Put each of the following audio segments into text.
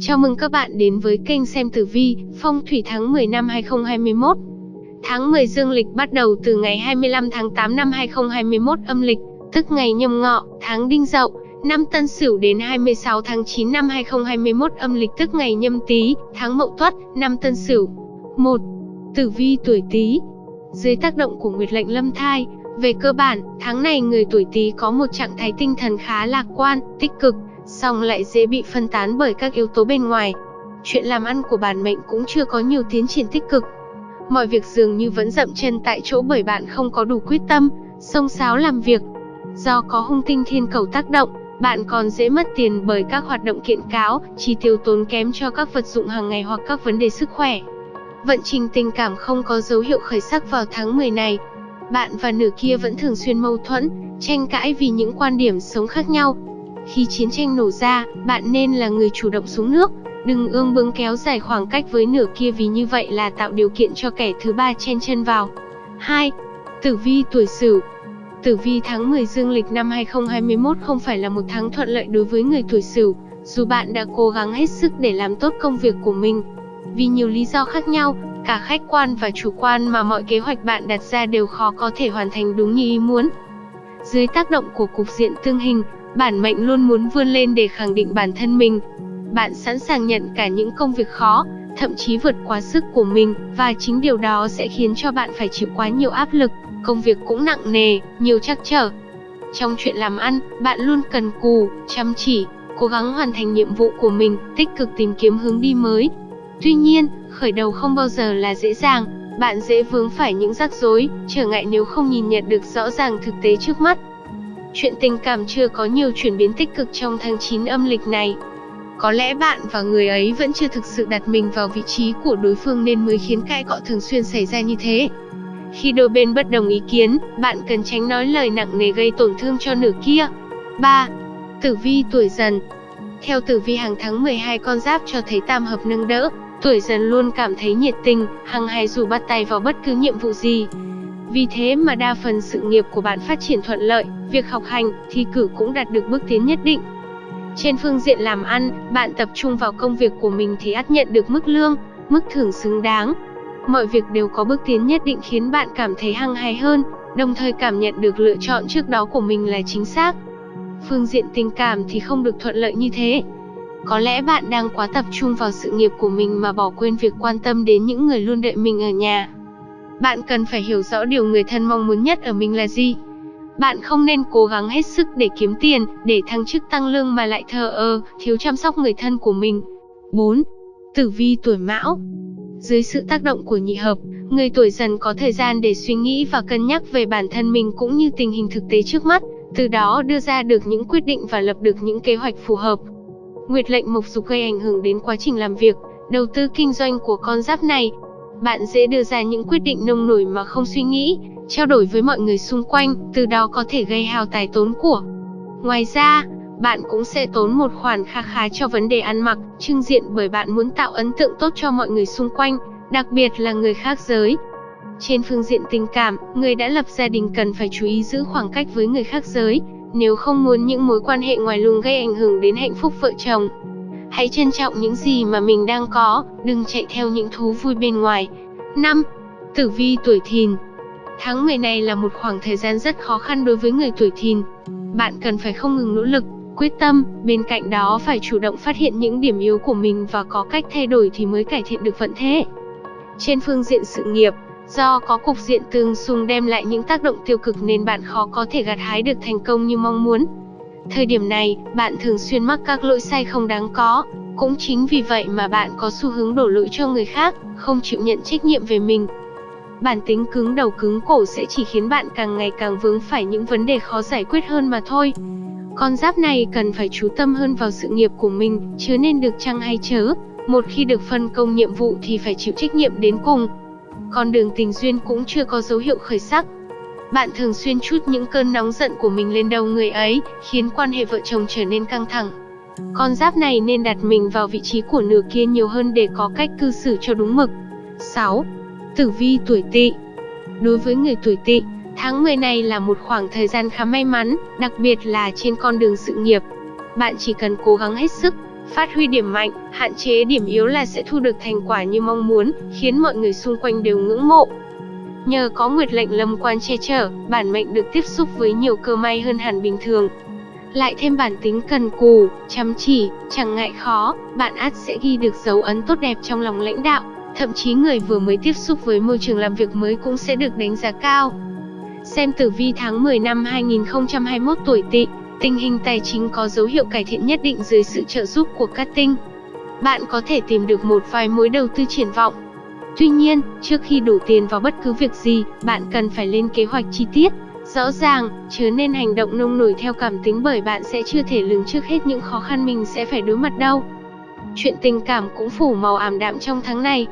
Chào mừng các bạn đến với kênh xem tử vi, phong thủy tháng 10 năm 2021. Tháng 10 dương lịch bắt đầu từ ngày 25 tháng 8 năm 2021 âm lịch, tức ngày nhâm ngọ, tháng đinh dậu, năm tân sửu đến 26 tháng 9 năm 2021 âm lịch tức ngày nhâm tý, tháng mậu tuất, năm tân sửu. 1. Tử vi tuổi tý Dưới tác động của nguyệt lệnh lâm thai, về cơ bản, tháng này người tuổi Tý có một trạng thái tinh thần khá lạc quan, tích cực, song lại dễ bị phân tán bởi các yếu tố bên ngoài. Chuyện làm ăn của bản mệnh cũng chưa có nhiều tiến triển tích cực. Mọi việc dường như vẫn dậm chân tại chỗ bởi bạn không có đủ quyết tâm, sông sáo làm việc. Do có hung tinh thiên cầu tác động, bạn còn dễ mất tiền bởi các hoạt động kiện cáo, chi tiêu tốn kém cho các vật dụng hàng ngày hoặc các vấn đề sức khỏe. Vận trình tình cảm không có dấu hiệu khởi sắc vào tháng 10 này, bạn và nửa kia vẫn thường xuyên mâu thuẫn, tranh cãi vì những quan điểm sống khác nhau. Khi chiến tranh nổ ra, bạn nên là người chủ động xuống nước, đừng ương bướng kéo dài khoảng cách với nửa kia vì như vậy là tạo điều kiện cho kẻ thứ ba chen chân vào. 2. Tử vi tuổi Sửu Tử vi tháng 10 dương lịch năm 2021 không phải là một tháng thuận lợi đối với người tuổi Sửu, dù bạn đã cố gắng hết sức để làm tốt công việc của mình. Vì nhiều lý do khác nhau, cả khách quan và chủ quan mà mọi kế hoạch bạn đặt ra đều khó có thể hoàn thành đúng như ý muốn. Dưới tác động của cục diện tương hình, bản mệnh luôn muốn vươn lên để khẳng định bản thân mình. Bạn sẵn sàng nhận cả những công việc khó, thậm chí vượt quá sức của mình, và chính điều đó sẽ khiến cho bạn phải chịu quá nhiều áp lực, công việc cũng nặng nề, nhiều trắc trở. Trong chuyện làm ăn, bạn luôn cần cù, chăm chỉ, cố gắng hoàn thành nhiệm vụ của mình, tích cực tìm kiếm hướng đi mới. Tuy nhiên, khởi đầu không bao giờ là dễ dàng, bạn dễ vướng phải những rắc rối, trở ngại nếu không nhìn nhận được rõ ràng thực tế trước mắt. Chuyện tình cảm chưa có nhiều chuyển biến tích cực trong tháng 9 âm lịch này. Có lẽ bạn và người ấy vẫn chưa thực sự đặt mình vào vị trí của đối phương nên mới khiến cãi cọ thường xuyên xảy ra như thế. Khi đôi bên bất đồng ý kiến, bạn cần tránh nói lời nặng nề gây tổn thương cho nửa kia. 3. Tử vi tuổi dần Theo tử vi hàng tháng 12 con giáp cho thấy tam hợp nâng đỡ, Tuổi dần luôn cảm thấy nhiệt tình, hăng hái dù bắt tay vào bất cứ nhiệm vụ gì. Vì thế mà đa phần sự nghiệp của bạn phát triển thuận lợi, việc học hành, thi cử cũng đạt được bước tiến nhất định. Trên phương diện làm ăn, bạn tập trung vào công việc của mình thì ắt nhận được mức lương, mức thưởng xứng đáng. Mọi việc đều có bước tiến nhất định khiến bạn cảm thấy hăng hái hơn, đồng thời cảm nhận được lựa chọn trước đó của mình là chính xác. Phương diện tình cảm thì không được thuận lợi như thế. Có lẽ bạn đang quá tập trung vào sự nghiệp của mình mà bỏ quên việc quan tâm đến những người luôn đợi mình ở nhà. Bạn cần phải hiểu rõ điều người thân mong muốn nhất ở mình là gì. Bạn không nên cố gắng hết sức để kiếm tiền, để thăng chức tăng lương mà lại thờ ơ, thiếu chăm sóc người thân của mình. 4. Tử vi tuổi Mão Dưới sự tác động của nhị hợp, người tuổi dần có thời gian để suy nghĩ và cân nhắc về bản thân mình cũng như tình hình thực tế trước mắt, từ đó đưa ra được những quyết định và lập được những kế hoạch phù hợp. Nguyệt lệnh mộc dục gây ảnh hưởng đến quá trình làm việc, đầu tư kinh doanh của con giáp này. Bạn dễ đưa ra những quyết định nông nổi mà không suy nghĩ, trao đổi với mọi người xung quanh, từ đó có thể gây hao tài tốn của. Ngoài ra, bạn cũng sẽ tốn một khoản kha khá cho vấn đề ăn mặc, trưng diện bởi bạn muốn tạo ấn tượng tốt cho mọi người xung quanh, đặc biệt là người khác giới. Trên phương diện tình cảm, người đã lập gia đình cần phải chú ý giữ khoảng cách với người khác giới, nếu không muốn những mối quan hệ ngoài luồng gây ảnh hưởng đến hạnh phúc vợ chồng. Hãy trân trọng những gì mà mình đang có, đừng chạy theo những thú vui bên ngoài. 5. Tử vi tuổi thìn Tháng 10 này là một khoảng thời gian rất khó khăn đối với người tuổi thìn. Bạn cần phải không ngừng nỗ lực, quyết tâm, bên cạnh đó phải chủ động phát hiện những điểm yếu của mình và có cách thay đổi thì mới cải thiện được vận thế. Trên phương diện sự nghiệp, Do có cục diện tương xung đem lại những tác động tiêu cực nên bạn khó có thể gặt hái được thành công như mong muốn. Thời điểm này, bạn thường xuyên mắc các lỗi sai không đáng có. Cũng chính vì vậy mà bạn có xu hướng đổ lỗi cho người khác, không chịu nhận trách nhiệm về mình. Bản tính cứng đầu cứng cổ sẽ chỉ khiến bạn càng ngày càng vướng phải những vấn đề khó giải quyết hơn mà thôi. Con giáp này cần phải chú tâm hơn vào sự nghiệp của mình, chứ nên được chăng hay chớ. Một khi được phân công nhiệm vụ thì phải chịu trách nhiệm đến cùng con đường tình duyên cũng chưa có dấu hiệu khởi sắc. Bạn thường xuyên chút những cơn nóng giận của mình lên đầu người ấy, khiến quan hệ vợ chồng trở nên căng thẳng. Con giáp này nên đặt mình vào vị trí của nửa kia nhiều hơn để có cách cư xử cho đúng mực. 6. Tử vi tuổi tỵ Đối với người tuổi tỵ, tháng 10 này là một khoảng thời gian khá may mắn, đặc biệt là trên con đường sự nghiệp. Bạn chỉ cần cố gắng hết sức, Phát huy điểm mạnh, hạn chế điểm yếu là sẽ thu được thành quả như mong muốn, khiến mọi người xung quanh đều ngưỡng mộ. Nhờ có nguyệt lệnh lâm quan che chở, bản mệnh được tiếp xúc với nhiều cơ may hơn hẳn bình thường. Lại thêm bản tính cần cù, chăm chỉ, chẳng ngại khó, bạn ắt sẽ ghi được dấu ấn tốt đẹp trong lòng lãnh đạo. Thậm chí người vừa mới tiếp xúc với môi trường làm việc mới cũng sẽ được đánh giá cao. Xem tử vi tháng 10 năm 2021 tuổi Tỵ, tình hình tài chính có dấu hiệu cải thiện nhất định dưới sự trợ giúp của các tinh. Bạn có thể tìm được một vài mối đầu tư triển vọng. Tuy nhiên, trước khi đổ tiền vào bất cứ việc gì, bạn cần phải lên kế hoạch chi tiết, rõ ràng, chứ nên hành động nông nổi theo cảm tính bởi bạn sẽ chưa thể lường trước hết những khó khăn mình sẽ phải đối mặt đâu. Chuyện tình cảm cũng phủ màu ảm đạm trong tháng này,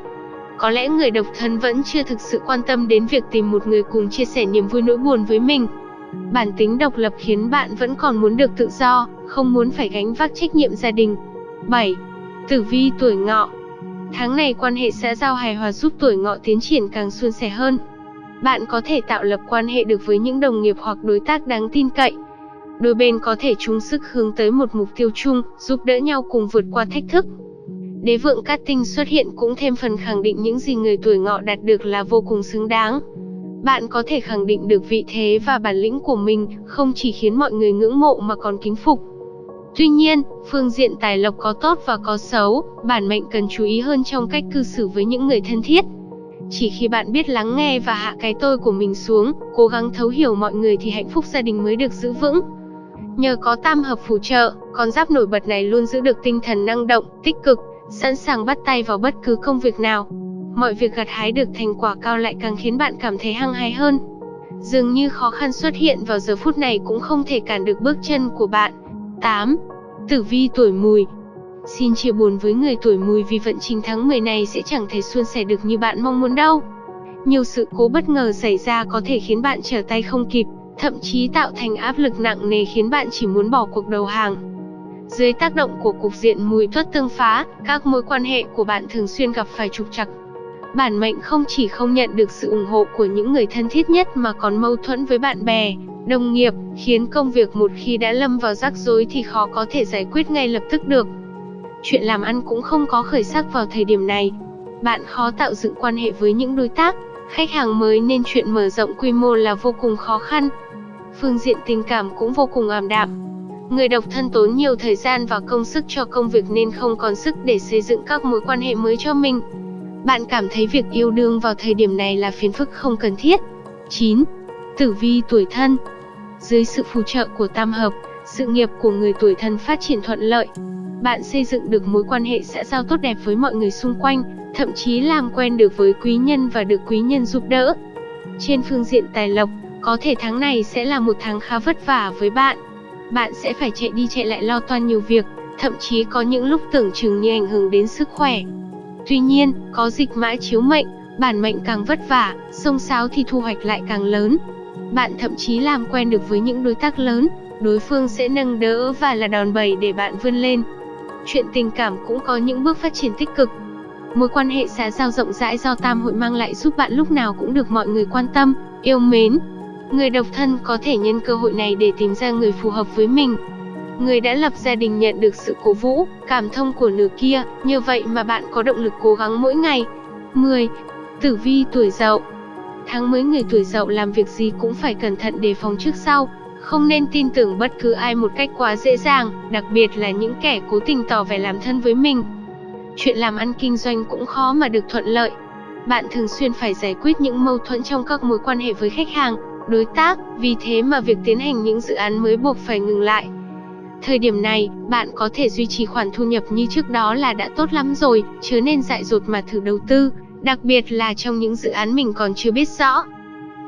có lẽ người độc thân vẫn chưa thực sự quan tâm đến việc tìm một người cùng chia sẻ niềm vui nỗi buồn với mình. Bản tính độc lập khiến bạn vẫn còn muốn được tự do, không muốn phải gánh vác trách nhiệm gia đình. 7. Tử vi tuổi ngọ Tháng này quan hệ xã giao hài hòa giúp tuổi ngọ tiến triển càng suôn sẻ hơn. Bạn có thể tạo lập quan hệ được với những đồng nghiệp hoặc đối tác đáng tin cậy. Đôi bên có thể chung sức hướng tới một mục tiêu chung, giúp đỡ nhau cùng vượt qua thách thức. Đế vượng cát tinh xuất hiện cũng thêm phần khẳng định những gì người tuổi ngọ đạt được là vô cùng xứng đáng. Bạn có thể khẳng định được vị thế và bản lĩnh của mình, không chỉ khiến mọi người ngưỡng mộ mà còn kính phục. Tuy nhiên, phương diện tài lộc có tốt và có xấu, bản mệnh cần chú ý hơn trong cách cư xử với những người thân thiết. Chỉ khi bạn biết lắng nghe và hạ cái tôi của mình xuống, cố gắng thấu hiểu mọi người thì hạnh phúc gia đình mới được giữ vững. Nhờ có tam hợp phù trợ, con giáp nổi bật này luôn giữ được tinh thần năng động, tích cực, sẵn sàng bắt tay vào bất cứ công việc nào. Mọi việc gặt hái được thành quả cao lại càng khiến bạn cảm thấy hăng hái hơn. Dường như khó khăn xuất hiện vào giờ phút này cũng không thể cản được bước chân của bạn. 8. Tử vi tuổi mùi Xin chia buồn với người tuổi mùi vì vận trình tháng 10 này sẽ chẳng thể suôn sẻ được như bạn mong muốn đâu. Nhiều sự cố bất ngờ xảy ra có thể khiến bạn trở tay không kịp, thậm chí tạo thành áp lực nặng nề khiến bạn chỉ muốn bỏ cuộc đầu hàng. Dưới tác động của cục diện mùi tuất tương phá, các mối quan hệ của bạn thường xuyên gặp phải trục trặc. Bản mệnh không chỉ không nhận được sự ủng hộ của những người thân thiết nhất mà còn mâu thuẫn với bạn bè, đồng nghiệp, khiến công việc một khi đã lâm vào rắc rối thì khó có thể giải quyết ngay lập tức được. Chuyện làm ăn cũng không có khởi sắc vào thời điểm này. Bạn khó tạo dựng quan hệ với những đối tác, khách hàng mới nên chuyện mở rộng quy mô là vô cùng khó khăn. Phương diện tình cảm cũng vô cùng ảm đạm, Người độc thân tốn nhiều thời gian và công sức cho công việc nên không còn sức để xây dựng các mối quan hệ mới cho mình. Bạn cảm thấy việc yêu đương vào thời điểm này là phiền phức không cần thiết. 9. Tử vi tuổi thân Dưới sự phù trợ của tam hợp, sự nghiệp của người tuổi thân phát triển thuận lợi. Bạn xây dựng được mối quan hệ xã giao tốt đẹp với mọi người xung quanh, thậm chí làm quen được với quý nhân và được quý nhân giúp đỡ. Trên phương diện tài lộc, có thể tháng này sẽ là một tháng khá vất vả với bạn bạn sẽ phải chạy đi chạy lại lo toan nhiều việc, thậm chí có những lúc tưởng chừng như ảnh hưởng đến sức khỏe. Tuy nhiên, có dịch mã chiếu mệnh, bản mệnh càng vất vả, sông sáo thì thu hoạch lại càng lớn. Bạn thậm chí làm quen được với những đối tác lớn, đối phương sẽ nâng đỡ và là đòn bẩy để bạn vươn lên. Chuyện tình cảm cũng có những bước phát triển tích cực. Mối quan hệ xã giao rộng rãi do tam hội mang lại giúp bạn lúc nào cũng được mọi người quan tâm, yêu mến, Người độc thân có thể nhân cơ hội này để tìm ra người phù hợp với mình. Người đã lập gia đình nhận được sự cổ vũ, cảm thông của nửa kia, như vậy mà bạn có động lực cố gắng mỗi ngày. 10. Tử vi tuổi dậu Tháng mới người tuổi dậu làm việc gì cũng phải cẩn thận đề phòng trước sau, không nên tin tưởng bất cứ ai một cách quá dễ dàng, đặc biệt là những kẻ cố tình tỏ vẻ làm thân với mình. Chuyện làm ăn kinh doanh cũng khó mà được thuận lợi. Bạn thường xuyên phải giải quyết những mâu thuẫn trong các mối quan hệ với khách hàng, đối tác, vì thế mà việc tiến hành những dự án mới buộc phải ngừng lại. Thời điểm này, bạn có thể duy trì khoản thu nhập như trước đó là đã tốt lắm rồi, chứ nên dại dột mà thử đầu tư, đặc biệt là trong những dự án mình còn chưa biết rõ.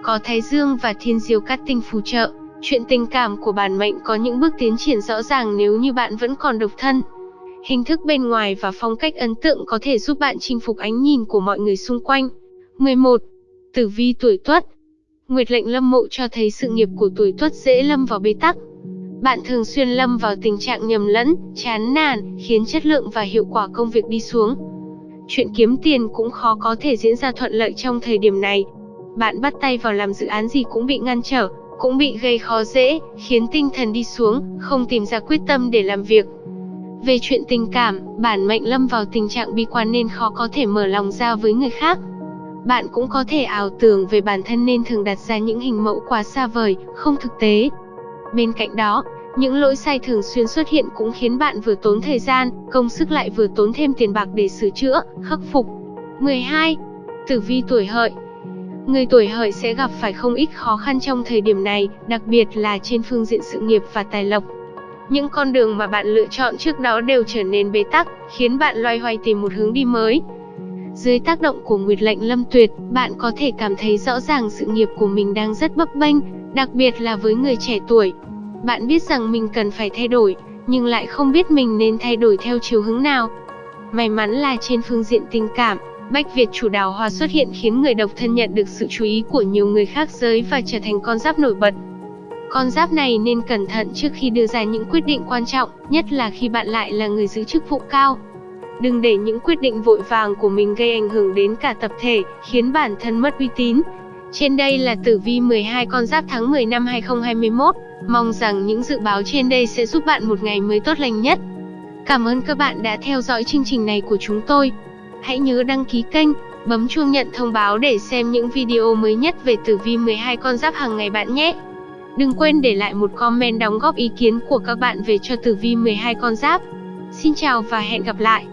Có Thái Dương và Thiên Diêu cát tinh phù trợ, chuyện tình cảm của bản mệnh có những bước tiến triển rõ ràng nếu như bạn vẫn còn độc thân. Hình thức bên ngoài và phong cách ấn tượng có thể giúp bạn chinh phục ánh nhìn của mọi người xung quanh. 11. Tử vi tuổi Tuất Nguyệt lệnh lâm mộ cho thấy sự nghiệp của tuổi tuất dễ lâm vào bế tắc. Bạn thường xuyên lâm vào tình trạng nhầm lẫn, chán nản, khiến chất lượng và hiệu quả công việc đi xuống. Chuyện kiếm tiền cũng khó có thể diễn ra thuận lợi trong thời điểm này. Bạn bắt tay vào làm dự án gì cũng bị ngăn trở, cũng bị gây khó dễ, khiến tinh thần đi xuống, không tìm ra quyết tâm để làm việc. Về chuyện tình cảm, bản mệnh lâm vào tình trạng bi quan nên khó có thể mở lòng ra với người khác. Bạn cũng có thể ảo tưởng về bản thân nên thường đặt ra những hình mẫu quá xa vời, không thực tế. Bên cạnh đó, những lỗi sai thường xuyên xuất hiện cũng khiến bạn vừa tốn thời gian, công sức lại vừa tốn thêm tiền bạc để sửa chữa, khắc phục. 12. Tử vi tuổi hợi Người tuổi hợi sẽ gặp phải không ít khó khăn trong thời điểm này, đặc biệt là trên phương diện sự nghiệp và tài lộc. Những con đường mà bạn lựa chọn trước đó đều trở nên bế tắc, khiến bạn loay hoay tìm một hướng đi mới. Dưới tác động của Nguyệt lệnh Lâm Tuyệt, bạn có thể cảm thấy rõ ràng sự nghiệp của mình đang rất bấp bênh, đặc biệt là với người trẻ tuổi. Bạn biết rằng mình cần phải thay đổi, nhưng lại không biết mình nên thay đổi theo chiều hướng nào. May mắn là trên phương diện tình cảm, Bách Việt chủ đào hoa xuất hiện khiến người độc thân nhận được sự chú ý của nhiều người khác giới và trở thành con giáp nổi bật. Con giáp này nên cẩn thận trước khi đưa ra những quyết định quan trọng, nhất là khi bạn lại là người giữ chức vụ cao. Đừng để những quyết định vội vàng của mình gây ảnh hưởng đến cả tập thể, khiến bản thân mất uy tín. Trên đây là tử vi 12 con giáp tháng 10 năm 2021. Mong rằng những dự báo trên đây sẽ giúp bạn một ngày mới tốt lành nhất. Cảm ơn các bạn đã theo dõi chương trình này của chúng tôi. Hãy nhớ đăng ký kênh, bấm chuông nhận thông báo để xem những video mới nhất về tử vi 12 con giáp hàng ngày bạn nhé. Đừng quên để lại một comment đóng góp ý kiến của các bạn về cho tử vi 12 con giáp. Xin chào và hẹn gặp lại.